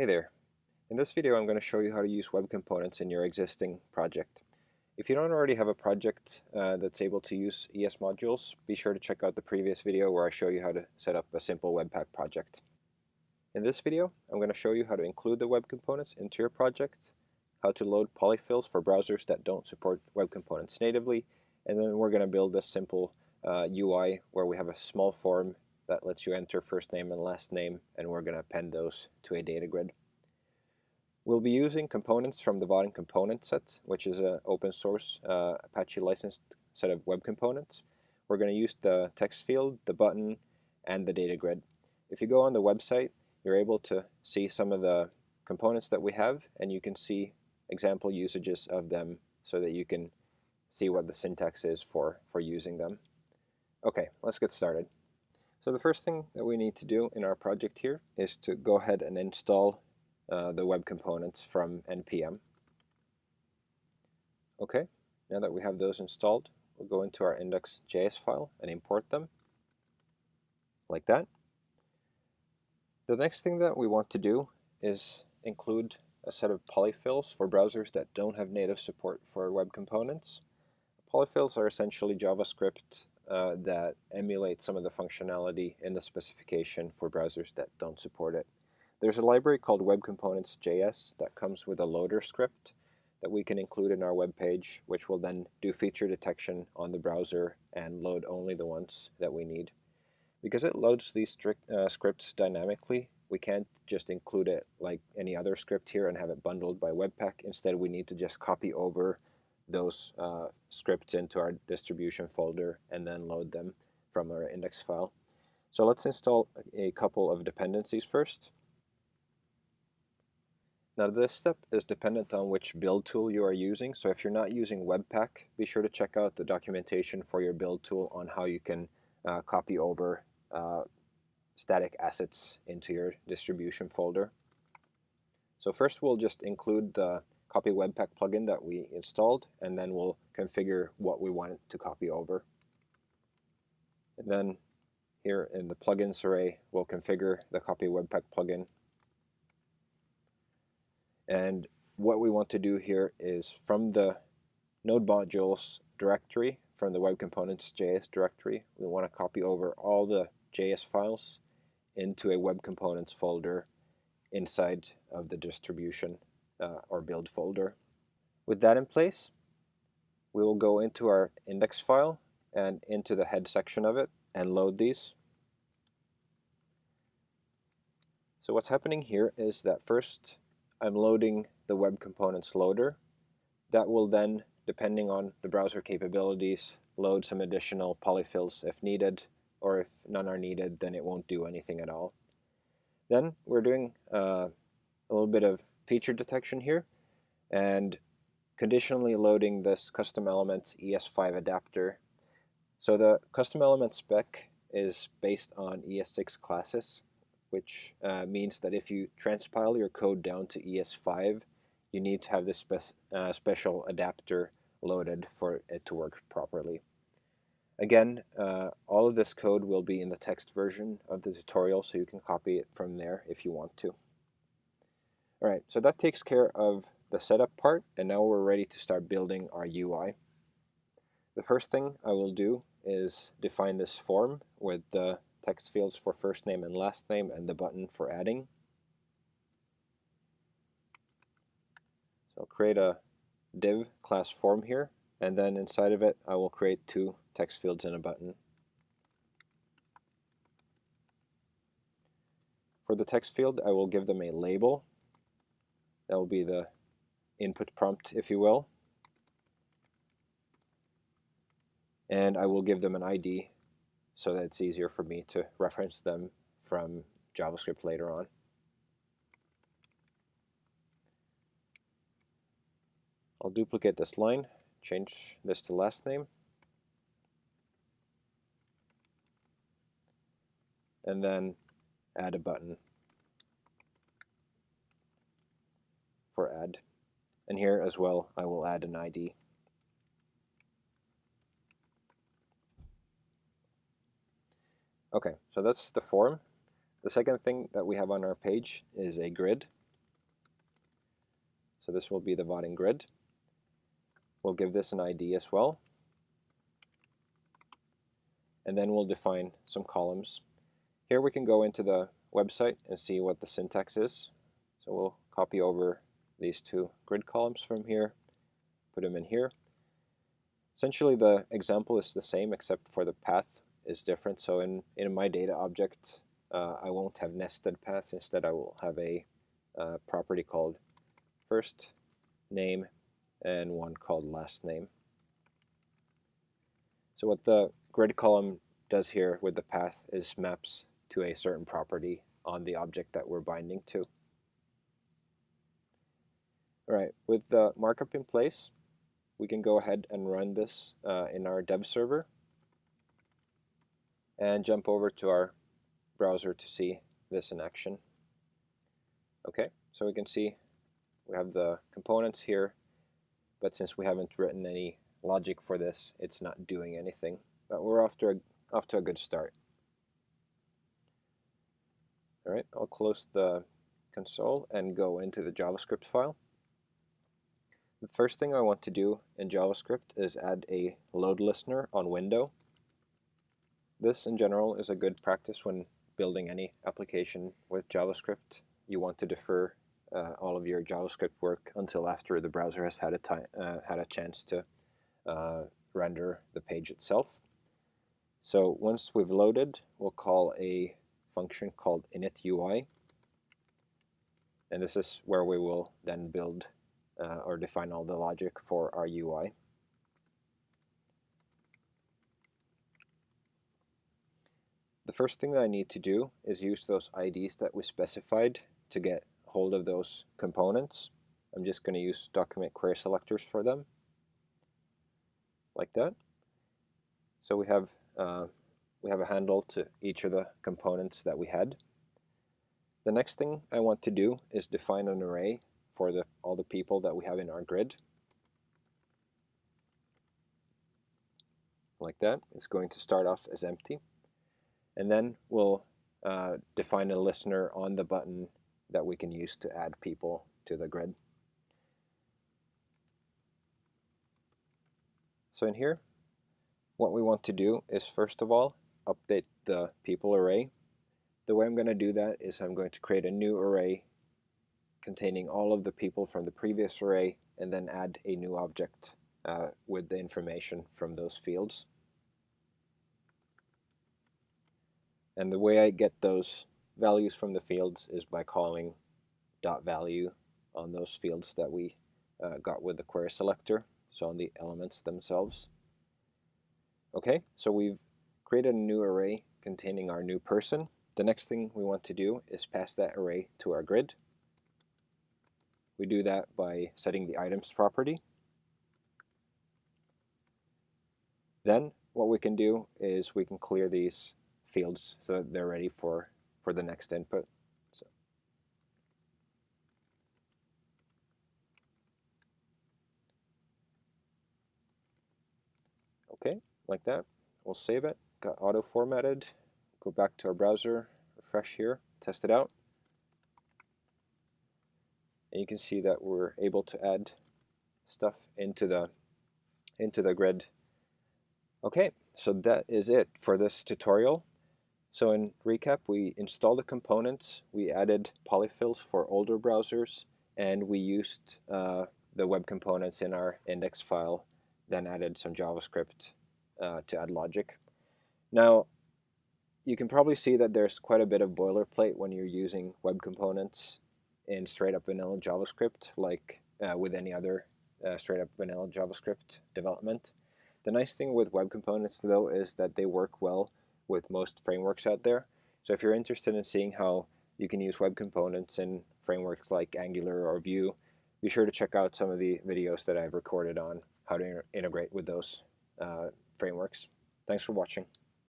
Hey there. In this video I'm going to show you how to use web components in your existing project. If you don't already have a project uh, that's able to use ES modules, be sure to check out the previous video where I show you how to set up a simple Webpack project. In this video I'm going to show you how to include the web components into your project, how to load polyfills for browsers that don't support web components natively, and then we're going to build this simple uh, UI where we have a small form that lets you enter first name and last name and we're going to append those to a data grid. We'll be using components from the Vaadin component set, which is an open source uh, Apache licensed set of web components. We're going to use the text field, the button, and the data grid. If you go on the website, you're able to see some of the components that we have, and you can see example usages of them so that you can see what the syntax is for, for using them. Okay, let's get started. So the first thing that we need to do in our project here is to go ahead and install uh, the web components from npm. Okay, now that we have those installed, we'll go into our index.js file and import them like that. The next thing that we want to do is include a set of polyfills for browsers that don't have native support for web components. Polyfills are essentially JavaScript uh, that emulate some of the functionality in the specification for browsers that don't support it. There's a library called Web Components JS that comes with a loader script that we can include in our web page, which will then do feature detection on the browser and load only the ones that we need. Because it loads these strict, uh, scripts dynamically, we can't just include it like any other script here and have it bundled by Webpack. Instead, we need to just copy over those uh, scripts into our distribution folder and then load them from our index file. So let's install a couple of dependencies first. Now this step is dependent on which build tool you are using. So if you're not using Webpack, be sure to check out the documentation for your build tool on how you can uh, copy over uh, static assets into your distribution folder. So first we'll just include the copy webpack plugin that we installed and then we'll configure what we want to copy over. And then here in the plugins array we'll configure the copy webpack plugin. And what we want to do here is from the node modules directory, from the web components JS directory, we want to copy over all the JS files into a web components folder inside of the distribution uh, or build folder. With that in place, we will go into our index file and into the head section of it and load these. So what's happening here is that first I'm loading the web components loader. That will then, depending on the browser capabilities, load some additional polyfills if needed, or if none are needed, then it won't do anything at all. Then we're doing uh, a little bit of feature detection here and conditionally loading this custom elements ES5 adapter. So the custom element spec is based on ES6 classes, which uh, means that if you transpile your code down to ES5, you need to have this spe uh, special adapter loaded for it to work properly. Again, uh, all of this code will be in the text version of the tutorial, so you can copy it from there if you want to. All right, so that takes care of the setup part, and now we're ready to start building our UI. The first thing I will do is define this form with the text fields for first name and last name and the button for adding. So I'll create a div class form here, and then inside of it I will create two text fields and a button. For the text field, I will give them a label that will be the input prompt, if you will. And I will give them an ID so that it's easier for me to reference them from JavaScript later on. I'll duplicate this line, change this to last name, and then add a button for add. And here as well, I will add an ID. Okay, so that's the form. The second thing that we have on our page is a grid. So this will be the Vaadin grid. We'll give this an ID as well. And then we'll define some columns. Here we can go into the website and see what the syntax is. So we'll copy over these two grid columns from here, put them in here. Essentially the example is the same except for the path is different. So in, in my data object, uh, I won't have nested paths. Instead, I will have a uh, property called first name and one called last name. So what the grid column does here with the path is maps to a certain property on the object that we're binding to. All right, with the markup in place, we can go ahead and run this uh, in our dev server and jump over to our browser to see this in action. Okay, so we can see we have the components here, but since we haven't written any logic for this, it's not doing anything. But we're off to a, off to a good start. All right, I'll close the console and go into the JavaScript file. The first thing I want to do in JavaScript is add a load listener on window. This in general is a good practice when building any application with JavaScript. You want to defer uh, all of your JavaScript work until after the browser has had a, time, uh, had a chance to uh, render the page itself. So once we've loaded, we'll call a function called initUI. And this is where we will then build uh, or define all the logic for our UI. The first thing that I need to do is use those IDs that we specified to get hold of those components. I'm just going to use document query selectors for them, like that. So we have uh, we have a handle to each of the components that we had. The next thing I want to do is define an array for the, all the people that we have in our grid. Like that. It's going to start off as empty. And then we'll uh, define a listener on the button that we can use to add people to the grid. So in here, what we want to do is first of all, update the people array. The way I'm going to do that is I'm going to create a new array containing all of the people from the previous array and then add a new object uh, with the information from those fields. And the way I get those values from the fields is by calling dot value on those fields that we uh, got with the query selector, so on the elements themselves. Okay, so we've created a new array containing our new person. The next thing we want to do is pass that array to our grid. We do that by setting the items property. Then what we can do is we can clear these fields so that they're ready for, for the next input. So. Okay, like that. We'll save it. Got auto formatted. Go back to our browser, refresh here, test it out. And you can see that we're able to add stuff into the into the grid. Okay, so that is it for this tutorial. So in recap, we installed the components, we added polyfills for older browsers, and we used uh, the web components in our index file, then added some JavaScript uh, to add logic. Now, you can probably see that there's quite a bit of boilerplate when you're using web components in straight up vanilla JavaScript, like uh, with any other uh, straight up vanilla JavaScript development. The nice thing with web components, though, is that they work well with most frameworks out there. So if you're interested in seeing how you can use web components in frameworks like Angular or Vue, be sure to check out some of the videos that I've recorded on how to integrate with those uh, frameworks. Thanks for watching.